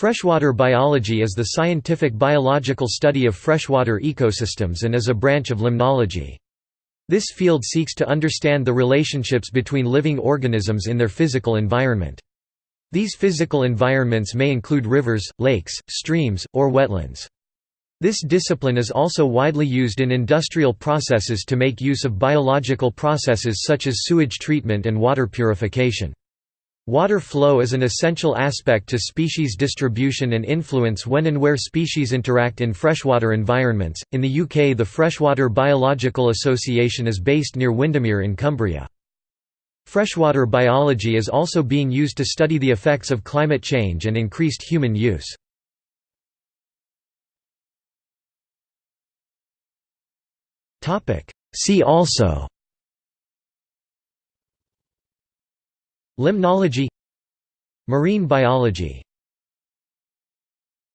Freshwater biology is the scientific biological study of freshwater ecosystems and is a branch of limnology. This field seeks to understand the relationships between living organisms in their physical environment. These physical environments may include rivers, lakes, streams, or wetlands. This discipline is also widely used in industrial processes to make use of biological processes such as sewage treatment and water purification. Water flow is an essential aspect to species distribution and influence when and where species interact in freshwater environments. In the UK, the Freshwater Biological Association is based near Windermere in Cumbria. Freshwater biology is also being used to study the effects of climate change and increased human use. See also Limnology Marine biology